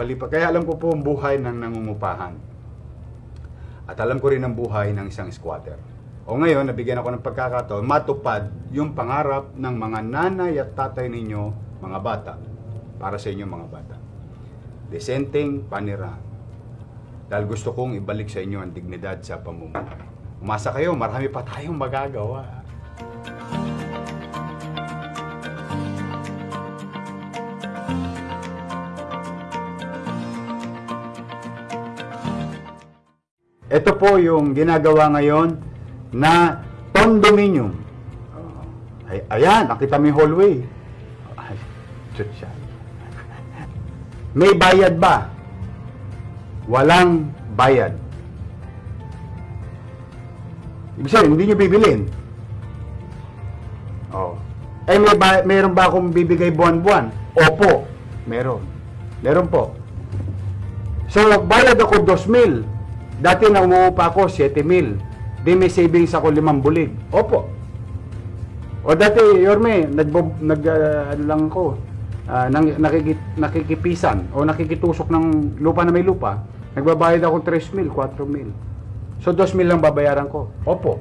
palipat. Kaya alam ko po ang buhay ng nangungupahan. At alam ko rin ang buhay ng isang squatter. O ngayon, nabigyan ako ng pagkakataon, matupad yung pangarap ng mga nanay at tatay ninyo, mga bata, para sa inyo mga bata. Desenteng panirahan. Dahil gusto kong ibalik sa inyo ang dignidad sa pamumuhay. Umasa kayo, marami pa tayong magagawa. Ito po yung ginagawa ngayon na condominium. Ay, ayan, nakita mo yung hallway. Ay. May bayad ba? Walang bayad. Ibig sabihin, hindi nyo bibilin. Oh. Eh, may ba, meron ba akong bibigay buwan-buwan? Opo, meron. Meron po. So, bayad ako 2,000. Dati na umuupa ako 7,000. Di may savings ako 5 bulig. Opo. O dati, Yorme, nag, nag ah, ano lang ako, ah, nang, nakikit, nakikipisan o nakikitusok ng lupa na may lupa. Nagbabayad ako 3,000, 4,000. So, 2,000 lang babayaran ko. Opo.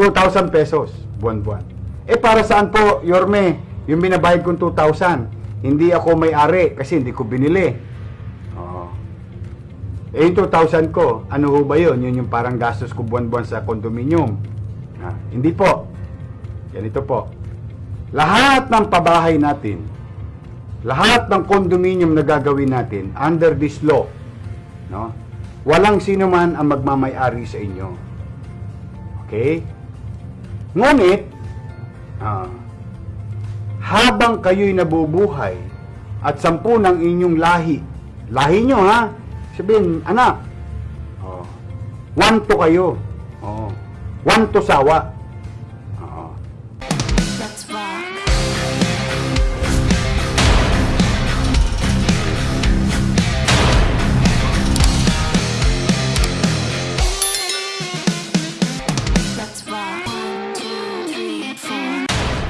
2,000 pesos buwan-buwan. Eh, para saan po, Yorme, yung binabayad kong 2,000? Hindi ako may-ari kasi hindi ko binili. Eh, yung 2,000 ko, ano ho ba yun? Yun yung parang gastos ko buwan-buwan sa condominium. Ah, hindi po. Ganito po. Lahat ng pabahay natin, lahat ng condominium na gagawin natin under this law, no? Walang sino man ang magmamay-ari sa inyo. Okay? Ngunit, ah, habang kayo'y nabubuhay at sampu ng inyong lahi, lahi nyo ha, Sabihin, anak, oh, one to kayo. Oh, one to sawa. Oo. That's why.